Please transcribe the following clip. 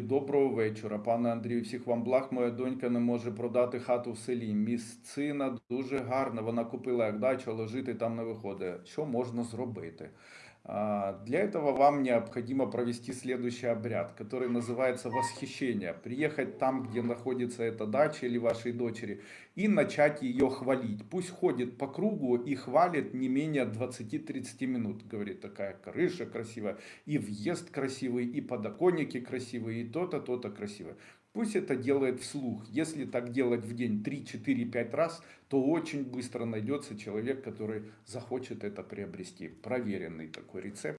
Доброго вечора, пане Андрію. Всіх вам благ. Моя донька не може продати хату в селі. Місцина дуже гарна. Вона купила як дачу, але жити там не виходить. Що можна зробити? А, Для этого вам необходимо провести следующий обряд, который называется восхищение. Приехать там, где находится эта дача или вашей дочери, и начать ее хвалить. Пусть ходит по кругу и хвалит не менее 20-30 минут. Говорит, такая крыша красивая, и въезд красивый, и подоконники красивые, и то-то, то-то красивое. Пусть это делает вслух. Если так делать в день 3, 4, 5 раз, то очень быстро найдется человек, который захочет это приобрести. Проверенный такой рецепт.